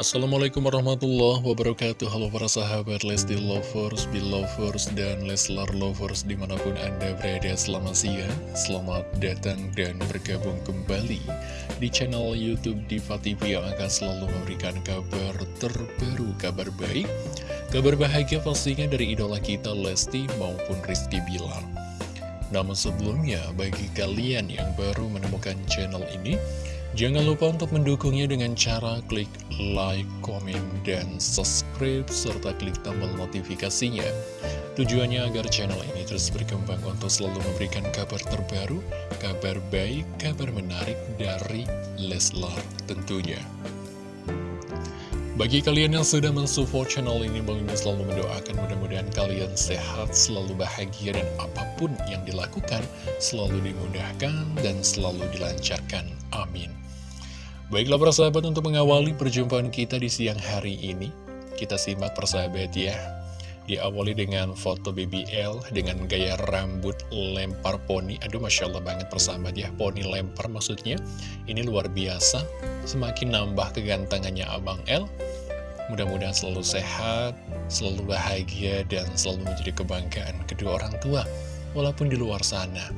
Assalamualaikum warahmatullahi wabarakatuh. Halo para sahabat Lesti Lovers, Belovers, dan Leslar Lovers di mana pun anda berada. Selamat siang Selamat datang dan bergabung kembali di channel Youtube Diva TV yang akan selalu memberikan kabar terbaru, kabar baik Kabar bahagia pastinya dari idola kita Lesti maupun Rizky Bilar. Namun sebelumnya bagi kalian yang baru menemukan channel ini Jangan lupa untuk mendukungnya dengan cara klik like, komen, dan subscribe, serta klik tombol notifikasinya. Tujuannya agar channel ini terus berkembang untuk selalu memberikan kabar terbaru, kabar baik, kabar menarik dari Leslar tentunya. Bagi kalian yang sudah mensupport channel ini, Bang Mimin selalu mendoakan mudah-mudahan kalian sehat, selalu bahagia, dan apa pun yang dilakukan selalu dimudahkan dan selalu dilancarkan. Amin. Baiklah persahabat untuk mengawali perjumpaan kita di siang hari ini Kita simak persahabat ya Diawali dengan foto BBL dengan gaya rambut lempar poni Aduh Masya Allah banget persahabat ya Poni lempar maksudnya Ini luar biasa Semakin nambah kegantengannya Abang L Mudah-mudahan selalu sehat, selalu bahagia, dan selalu menjadi kebanggaan kedua orang tua Walaupun di luar sana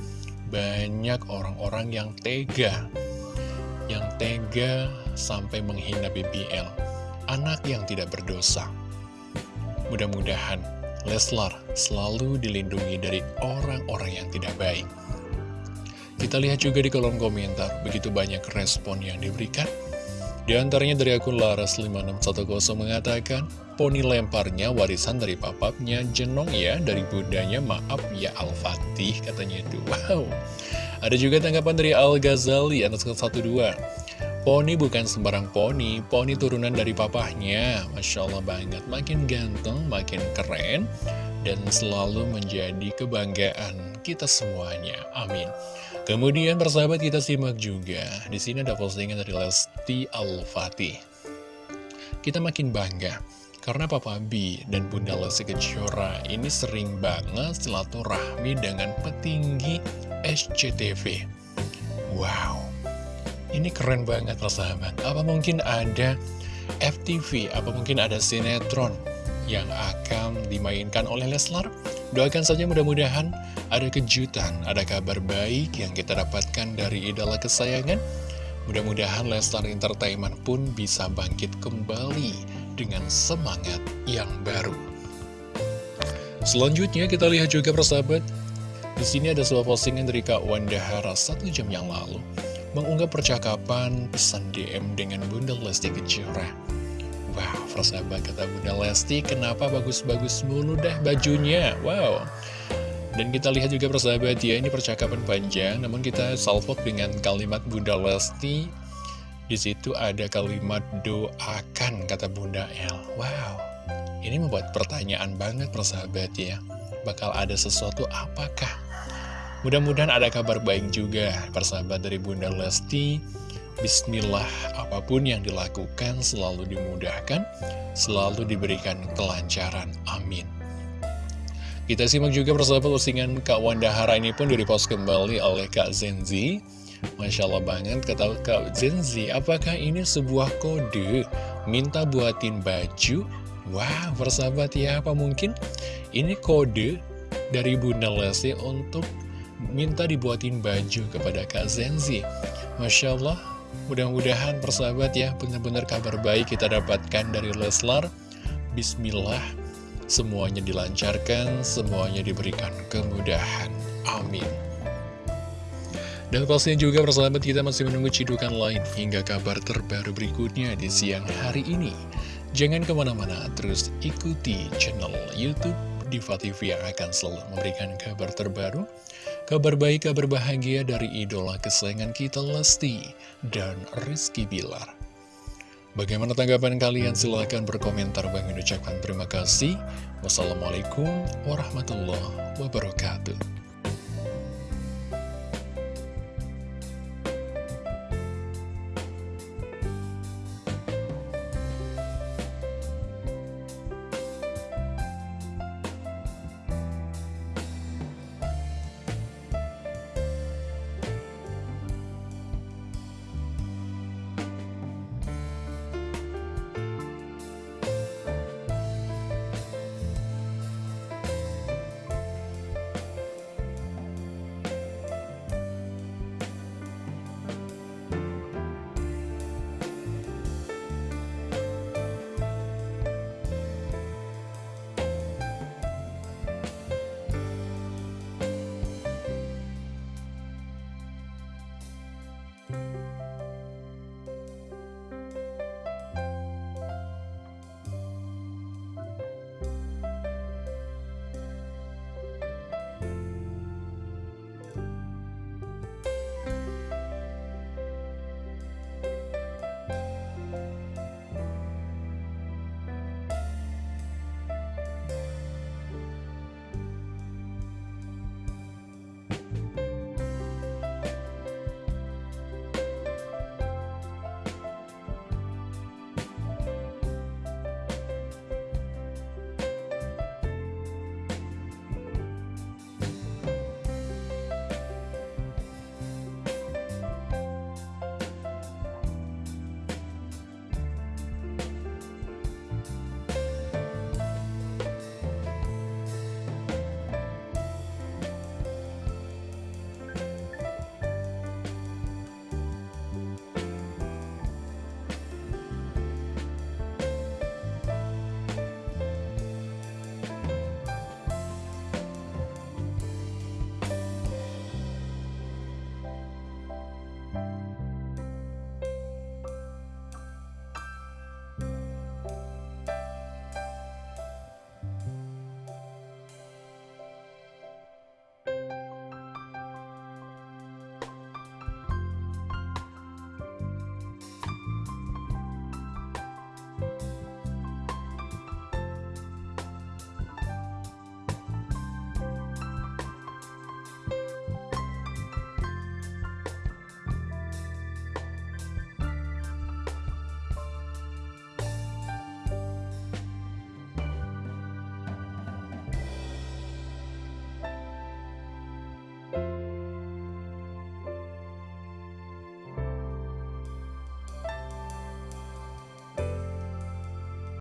Banyak orang-orang yang tega yang tega sampai menghina BBL, anak yang tidak berdosa. Mudah-mudahan Leslar selalu dilindungi dari orang-orang yang tidak baik. Kita lihat juga di kolom komentar, begitu banyak respon yang diberikan. Di antaranya dari akun Laras5610 mengatakan, Poni lemparnya warisan dari papapnya, jenong ya, dari bundanya, maaf ya Al-Fatih, katanya itu. Wow, ada juga tanggapan dari Al-Ghazali, anak 12 Poni bukan sembarang poni, poni turunan dari papahnya. Masya Allah banget, makin ganteng, makin keren, dan selalu menjadi kebanggaan kita semuanya. Amin. Kemudian persahabat kita simak juga, di sini ada postingan dari Lesti Al-Fatih. Kita makin bangga, karena Papa B dan Bunda Lesti Kejora ini sering banget silaturahmi dengan petinggi SCTV. Wow, ini keren banget persahabat. Apa mungkin ada FTV, apa mungkin ada sinetron yang akan dimainkan oleh Leslar? Doakan saja mudah-mudahan ada kejutan, ada kabar baik yang kita dapatkan dari idola kesayangan. Mudah-mudahan Leslar Entertainment pun bisa bangkit kembali dengan semangat yang baru. Selanjutnya kita lihat juga persahabat di sini ada sebuah postingan dari Kak Wanda Hara satu jam yang lalu mengunggah percakapan pesan DM dengan Bunda Lesti Kejora. Wow, persahabat kata Bunda Lesti, kenapa bagus-bagus mulu dah bajunya? Wow. Dan kita lihat juga persahabat ya, ini percakapan panjang, namun kita salvok dengan kalimat Bunda Lesti. Di situ ada kalimat doakan, kata Bunda L. Wow, ini membuat pertanyaan banget persahabat ya bakal ada sesuatu apakah? Mudah-mudahan ada kabar baik juga, persahabat dari Bunda Lesti. Bismillah, apa pun yang dilakukan selalu dimudahkan, selalu diberikan kelancaran. Amin. Kita simak juga persahabat postingan Kak Wanda Hara ini pun direpost kembali oleh Kak Zenzi. Masya Allah banget, kata Kak Zenzi, apakah ini sebuah kode minta buatin baju? Wah, persahabat ya, apa mungkin ini kode dari Bunda Lesti untuk minta dibuatin baju kepada Kak Zenzi. Masya Allah, mudah-mudahan persahabat ya, benar-benar kabar baik kita dapatkan dari Leslar. Bismillah, semuanya dilancarkan, semuanya diberikan kemudahan. Amin. Dan pastinya juga persahabat kita masih menunggu cidukan lain hingga kabar terbaru berikutnya di siang hari ini. Jangan ke mana-mana, terus ikuti channel Youtube Diva TV yang akan selalu memberikan kabar terbaru, kabar baik, kabar bahagia dari idola kesayangan kita Lesti dan Rizky Bilar. Bagaimana tanggapan kalian? Silahkan berkomentar. Bang ucapkan terima kasih. Wassalamualaikum warahmatullahi wabarakatuh.